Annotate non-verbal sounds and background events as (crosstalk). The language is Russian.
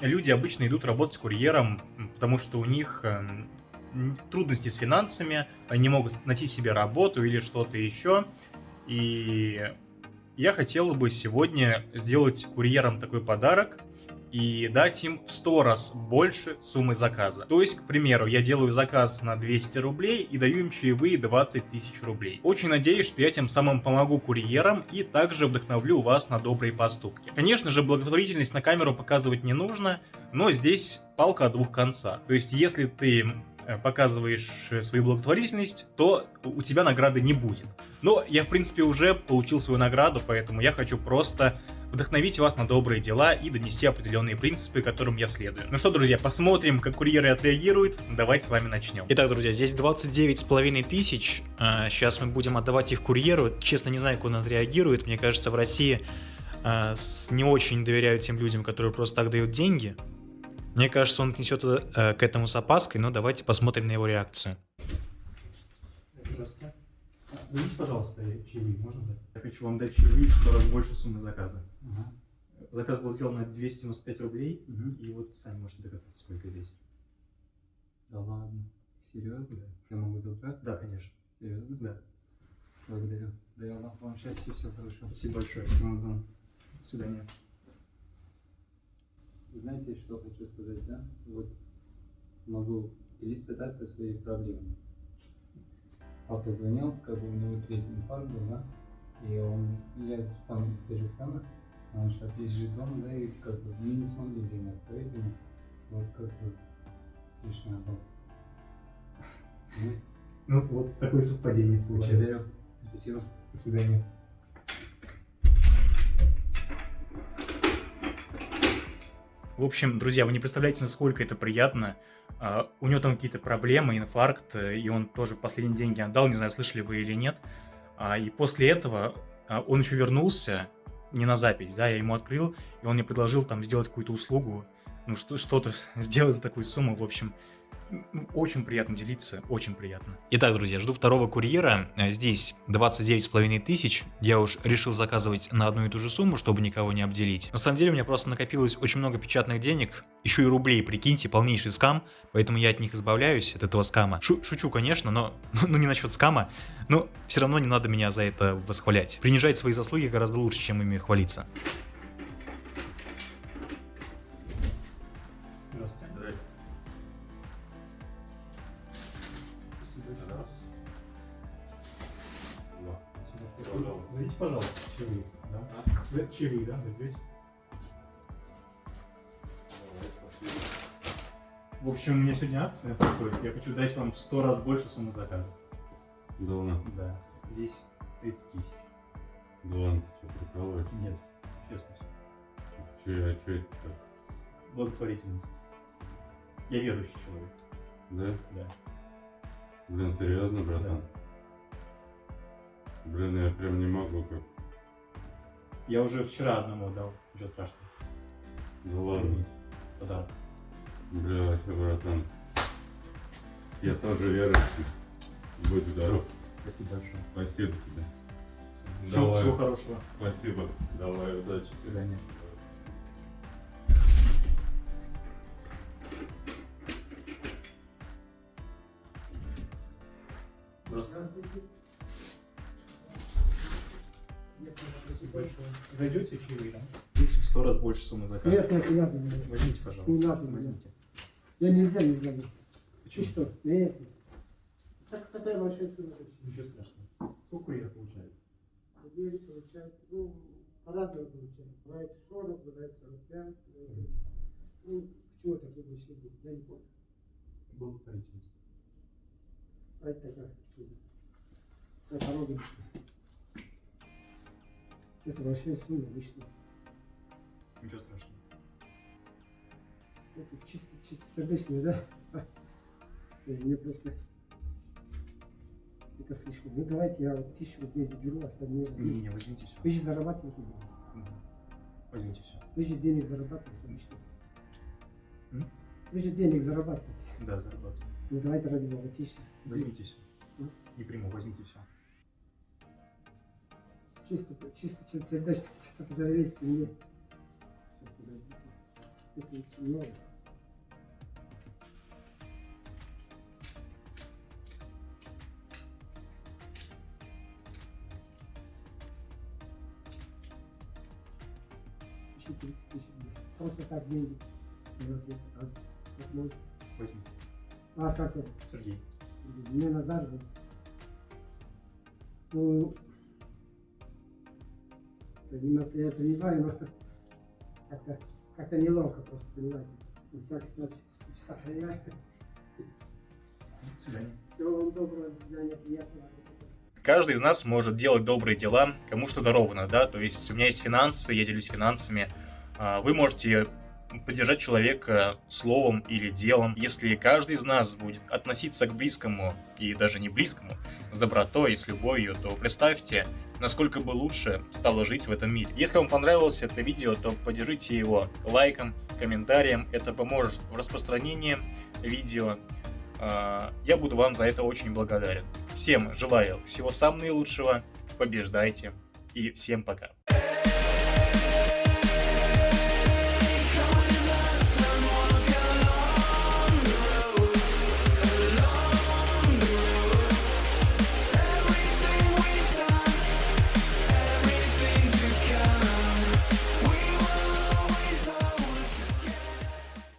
Люди обычно идут работать курьером, потому что у них эм, трудности с финансами, они не могут найти себе работу или что-то еще. И я хотел бы сегодня сделать курьерам такой подарок и дать им в 100 раз больше суммы заказа. То есть, к примеру, я делаю заказ на 200 рублей и даю им чаевые 20 тысяч рублей. Очень надеюсь, что я тем самым помогу курьерам и также вдохновлю вас на добрые поступки. Конечно же, благотворительность на камеру показывать не нужно, но здесь палка о двух концах. То есть, если ты э, показываешь свою благотворительность, то у тебя награды не будет. Но я, в принципе, уже получил свою награду, поэтому я хочу просто вдохновить вас на добрые дела и донести определенные принципы, которым я следую. Ну что, друзья, посмотрим, как курьеры отреагируют. Давайте с вами начнем. Итак, друзья, здесь 29 с половиной тысяч. Сейчас мы будем отдавать их курьеру. Честно, не знаю, как он отреагирует. Мне кажется, в России а, не очень доверяют тем людям, которые просто так дают деньги. Мне кажется, он несет э, к этому с опаской, но давайте посмотрим на его реакцию. Зайдите, пожалуйста, чаевые, можно дать? Я хочу вам дать чаевые в 100 раз больше суммы заказа. Ага. Заказ был сделан на 295 рублей, угу. и вот сами можете догадаться, сколько весит. Да ладно? Серьезно? Да. Я могу забрать? Да, конечно. Серьезно? Да. Благодарю. Да я вам счастья, все хорошо. Спасибо большое. Всего доброго. До свидания. Знаете, что хочу сказать, да? Вот могу делиться, да, со своей проблемой папа звонил, как бы у него третий инфаркт был, да, и он, я сам из же самых, он сейчас лежит дома, да, и как бы мы не смогли время отправить ему, вот как бы смешно было. Ну, вот такое совпадение получается. Спасибо. До свидания. В общем, друзья, вы не представляете, насколько это приятно. Uh, у него там какие-то проблемы, инфаркт, э, и он тоже последние деньги отдал, не знаю, слышали вы или нет. Uh, и после этого uh, он еще вернулся, не на запись, да, я ему открыл, и он мне предложил там сделать какую-то услугу, ну что-то сделать за такую сумму, в общем, очень приятно делиться, очень приятно. Итак, друзья, жду второго курьера. Э, здесь 29,5 тысяч. Я уж решил заказывать на одну и ту же сумму, чтобы никого не обделить. На самом деле у меня просто накопилось очень много печатных денег. Еще и рублей, прикиньте, полнейший скам. Поэтому я от них избавляюсь, от этого скама. Шу шучу, конечно, но (laughs) ну, не насчет скама. Но все равно не надо меня за это восхвалять. Принижать свои заслуги гораздо лучше, чем ими хвалиться. Зайдите, пожалуйста, чаевые. Да? А? Чаевые, да, зайдете? В общем, у меня сегодня акция проходит. Я хочу дать вам в 100 раз больше суммы заказа. Да ладно? Да. Здесь 30 тысяч. Да ладно, ты что, прикалываешь? Нет, честно все. Че, а что это так? Благотворительность. Я верующий человек. Да? Да. Блин, серьезно, братан? Да. Блин, я прям не могу как. Я уже вчера одному отдал, ничего страшного. Да ладно. Подарок. Бля, вообще, братан. Я тоже верующий. Будь здоров. Спасибо большое. Спасибо тебе. Всего, Давай. всего хорошего. Спасибо. Давай, удачи. До свидания. Здравствуйте. Большое. Зайдете чаевые? Здесь в сто раз больше суммы заказа. Нет, нет, не надо. Возьмите, пожалуйста. Не надо, возьмите. Я нельзя, нельзя. Почему? Ты что? Нет. Так такая большая сумма. Ничего страшного. Сколько курьер получает? Курьер получает, ну, по-разному получает. Бывает 40, бывает 45. Бывает... Ну, почему такие большие деньги? Я не помню. Благотворительность. А это такая. Это дорога. Это большая сумма лично. Ничего страшного. Это чисто, чисто сердечное, да? (laughs) Мне просто это слишком. Ну давайте я вот тысячу рублей заберу, остальные возьму. Не, не, возьмите все. Вы же зарабатываете деньги. Угу. Возьмите все. Вы же денег зарабатываете, что? М? Вы же денег зарабатываете. Да, зарабатываю. Ну давайте ради бога, тысяча. Возьмите все. М? Не приму, возьмите все чисто, чисто, чисто сердечно, чисто по-человечески мне. Это много. Еще 30 тысяч рублей. Просто так деньги. Раз. Как можно. Возьми. Вас как зовут? Сергей. Мне Назар зовут. Ну, понимаете, я понимаю, но как-то как неловко просто, понимаете. На всякий. До свидания. Всего вам доброго, до свидания, приятного. Каждый из нас может делать добрые дела, кому что даровано, да, то есть у меня есть финансы, я делюсь финансами, А вы можете поддержать человека словом или делом. Если каждый из нас будет относиться к близкому и даже не близкому с добротой и с любовью, то представьте, насколько бы лучше стало жить в этом мире. Если вам понравилось это видео, то поддержите его лайком, комментарием. Это поможет в распространении видео. А, Я буду вам за это очень благодарен. Всем желаю всего самого наилучшего, побеждайте и всем пока.